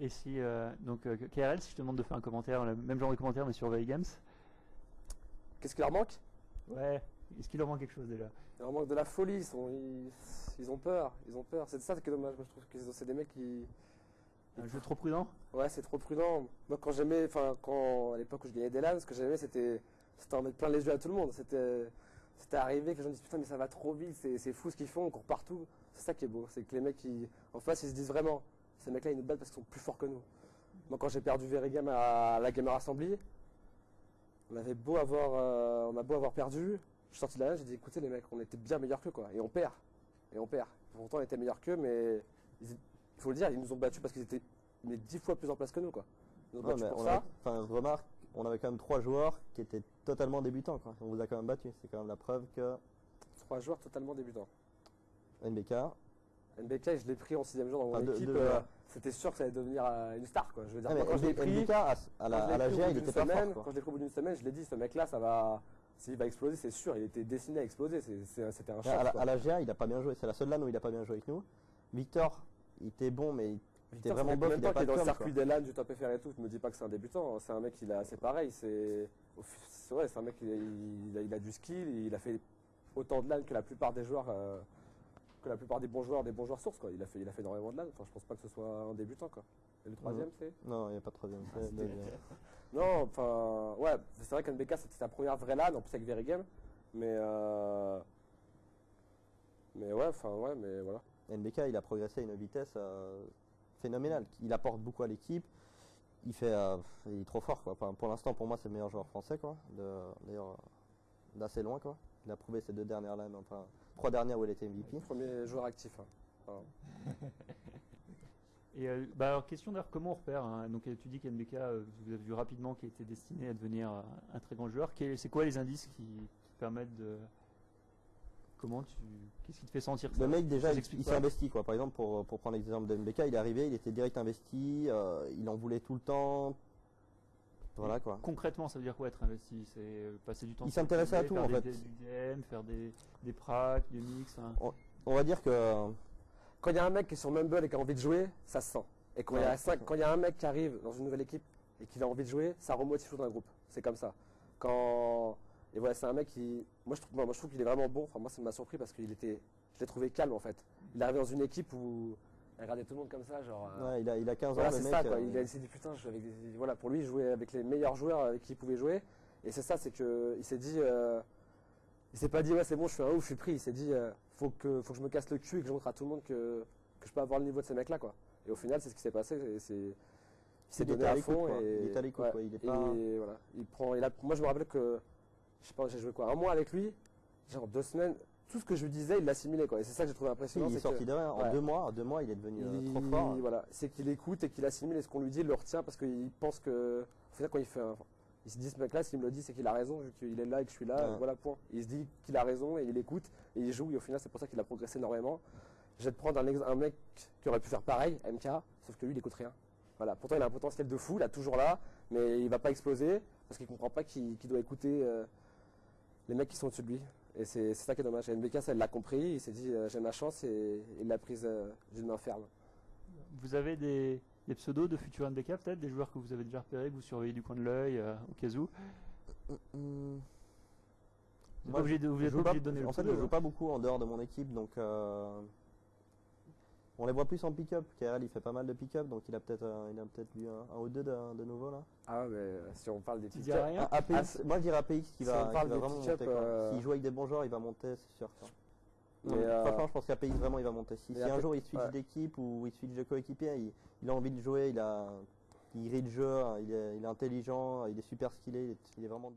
Et si, euh, donc, euh, KRL, si je te demande de faire un commentaire, le même genre de commentaire, mais sur Veil Games, Qu'est-ce qui leur manque? Ouais, est-ce qu'il leur manque quelque chose déjà? Il leur manque de la folie, ils, sont- ils, ils ont peur, ils ont peur. C'est ça qui est dommage, moi je trouve que c'est des mecs qui... Un jeu trop prudent? Ouais, c'est trop prudent. Moi quand j'aimais, enfin quand à l'époque où je gagnais des LAN, ce que j'aimais c'était c'était en mettre plein les yeux à tout le monde. C'était c'était arrivé que les gens disent putain mais ça va trop vite, c'est fou ce qu'ils font, on court partout. C'est ça qui est beau, c'est que les mecs qui en face ils se disent vraiment ces mecs-là ils nous battent parce qu'ils sont plus forts que nous. Moi quand j'ai perdu Verigam à la Gamer Assembly, on avait beau avoir euh, on a beau avoir perdu, je suis sorti de la j'ai dit écoutez les mecs, on était bien meilleurs qu'eux quoi et on perd. Et on perd. Pourtant on était meilleurs qu'eux mais il faut le dire, ils nous ont battus parce qu'ils étaient mais dix fois plus en place que nous quoi. Ils nous ont Ouais, battus pour on ça. enfin, remarque, on avait quand même trois joueurs qui étaient totalement débutants. Quoi. On vous a quand même battu. C'est quand même la preuve que Trois joueurs totalement débutants. NBK, NBK, je l'ai pris en sixième jour dans mon Enfin, équipe. euh. C'était sûr que ça allait devenir euh, une star quoi. Je veux dire, Ah, quand je l'ai pris, NBK, à, la, à la GA, il était pas semaine, fort. quoi. quand je l'ai pris au bout d'une semaine, je l'ai dit, ce mec-là, ça va, s'il va exploser, c'est sûr. Il était destiné à exploser. C'était un choc. à, la, quoi. à la GA, il a pas bien joué. C'est la seule LAN où il a pas bien joué avec nous. Victor, il était bon, mais il était Victor, ça vraiment bof. combien Il a pas de dans le circuit des LAN du top FR et tout. Je me dis pas que c'est un débutant. hein. C'est un mec, il a, c'est pareil. C'est, fi- c'est vrai, c'est un mec, il, il a, il a du skill. Il a fait autant de LAN que la plupart des joueurs, euh, que la plupart des bons joueurs, des bons joueurs sources quoi. Il a fait, il a fait énormément de LAN. Enfin, je pense pas que ce soit un débutant quoi. Et le troisième, c'est? Non, il n'y a pas de troisième. c'est Ah. Non, enfin, ouais, c'est vrai qu'NBK c'était sa première vraie LAN, en plus avec Verigame. Mais, euh, mais ouais, enfin, ouais, mais voilà. NBK, il a progressé à une vitesse euh, phénoménale. Il apporte beaucoup à l'équipe. Il fait, euh, il est trop fort quoi. Enfin, pour l'instant, pour moi, c'est le meilleur joueur français quoi. D'ailleurs, euh, d'assez loin quoi. Il a prouvé ces deux dernières LAN, enfin trois dernières où il était MVP. Premier joueur actif. hein. Et euh, bah, alors, question d'ailleurs, comment on repère hein? Donc, tu dis qu'NBK, euh, vous avez vu rapidement qu'il était destiné à devenir euh, un très grand joueur. C'est quoi les indices qui, qui te permettent de. Comment tu. Qu'est-ce qui te fait sentir ça Le mec déjà, il, s'est investi quoi. Par exemple, pour, pour prendre l'exemple de MBK, il est arrivé, il était direct investi, euh, il en voulait tout le temps. Voilà quoi. Concrètement, ça veut dire quoi être investi? C'est euh, passer du temps. Il s'intéressait à tout, faire en des- fait. des- Du DM, faire des, des pracs, des mix. hein. On va dire que Quand il y a un mec qui est sur Mumble et qui a envie de jouer, ça se sent. Et quand il y a cinq- quand il y a un mec qui arrive dans une nouvelle équipe et qu'il a envie de jouer, ça remotive tout dans le groupe. C'est comme ça. Quand et voilà, c'est un mec qui, moi je trouve, moi, je trouve qu'il est vraiment bon. Enfin moi ça m'a surpris parce qu'il était, je l'ai trouvé calme en fait. Il est arrivé dans une équipe où il regardait tout le monde comme ça, genre. euh, ouais, il, a, il a 15 Voilà, ans, le c'est ça, quoi. euh, Il a s'est dit putain, je joue avec des- voilà, pour lui, jouait avec les meilleurs joueurs avec qui il pouvait jouer. Et c'est ça, c'est que il s'est dit, euh, il s'est pas dit ouais c'est bon, je suis un ouf, je suis pris. Il s'est dit, euh, faut que, faut que je me casse le cul et que je montre à tout le monde que, que je peux avoir le niveau de ces mecs-là, quoi. Et au final, c'est ce qui s'est passé. c'est, il s'est donné à fond et Il était à l'écoute, ouais. Il est Et pas- voilà, il prend, moi je me rappelle que, je sais pas, j'ai joué quoi, un mois avec lui, genre deux semaines. Tout ce que je lui disais, il l'assimilait, quoi. Et c'est ça que j'ai trouvé Si, impressionnant. il est que- sorti de rien. En ouais. deux mois, en deux mois, il est devenu euh, il, trop fort. Voilà, c'est qu'il écoute et qu'il assimile et ce qu'on lui dit, il le retient parce qu'il pense que. Au final, quand il fait un- Il se dit, ce mec-là, s'il me le dit, c'est qu'il a raison, vu qu'il est là et que je suis là, Ouais. voilà, point. Il se dit qu'il a raison et il écoute et il joue et au final, c'est pour ça qu'il a progressé énormément. Je vais te prendre un, ex- un mec qui aurait pu faire pareil, MK, sauf que lui, il écoute rien. Voilà, pourtant, il a un potentiel de fou, il est toujours là, mais il va pas exploser parce qu'il comprend pas qu'il qu'il doit écouter euh, les mecs qui sont au-dessus de lui. Et c'est ça qui est dommage. Et NBK, ça, il l'a compris, il s'est dit, euh, j'ai ma chance et il l'a prise euh, d'une main ferme. Vous avez des, des pseudos de futurs NBK peut-être? Des joueurs que vous avez déjà repérés, que vous surveillez du coin de l'œil euh, au cas où? Vous n'êtes Moi, pas obligé de, vous je êtes pas obligé de donner le En fait, pseudo, je joue hein. pas beaucoup en dehors de mon équipe, donc euh, on les voit plus en pick-up. KRL, il fait pas mal de pick-up, donc il a peut-être euh, il a peut-être vu un, un ou deux de, de nouveau là. Ah, mais euh, si on parle des Ah, APX, Ah, moi je dirais APX qui si va, on qui va vraiment pick-up, monter. euh, S'il joue avec des bons joueurs, il va monter, c'est sûr. quoi. Mais, Donc, euh, Franchement, je pense qu'APX vraiment il va monter. Si, un jour il switch ouais. d'équipe ou il switch de coéquipier, il, il a envie de jouer, il a, il rit le jeu, hein, il est, il est intelligent, il est super skillé, il est, il est vraiment.